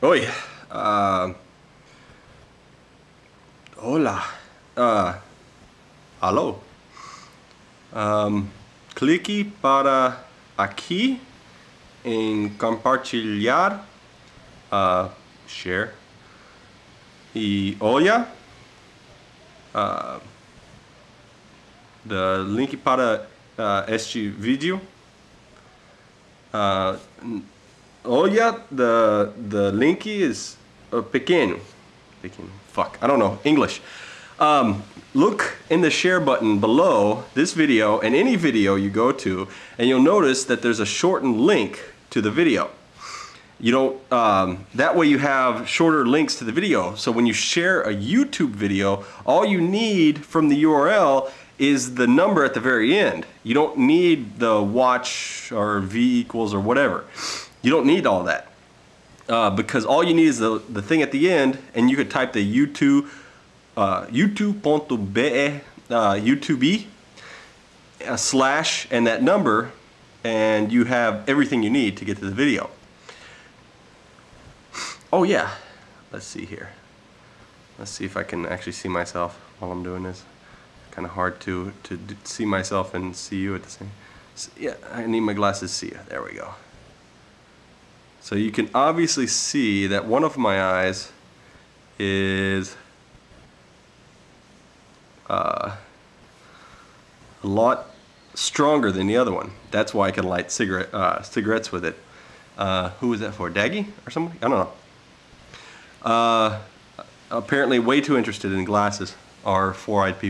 Oi. Uh, hola. Uh, aló. Um, clique para aqui em compartilhar, uh, share. E olha, uh, the link para este vídeo. Uh, olha, the, the link is uh, pequeno. Pequeno. Fuck, I don't know, English. Um, look in the share button below this video and any video you go to and you'll notice that there's a shortened link to the video. You don't, um, that way you have shorter links to the video. So when you share a YouTube video, all you need from the URL is the number at the very end. You don't need the watch or V equals or whatever. You don't need all that. Uh, because all you need is the, the thing at the end and you could type the YouTube uh, youtube.be uh, YouTube uh, slash and that number and you have everything you need to get to the video. Oh yeah, let's see here. Let's see if I can actually see myself while I'm doing this. Kind of hard to, to see myself and see you at the same. Yeah, I need my glasses see you. There we go. So you can obviously see that one of my eyes is uh, a lot stronger than the other one. That's why I can light cigarette, uh, cigarettes with it. Uh, who was that for? Daggy or somebody? I don't know. Uh, apparently way too interested in glasses are four-eyed people.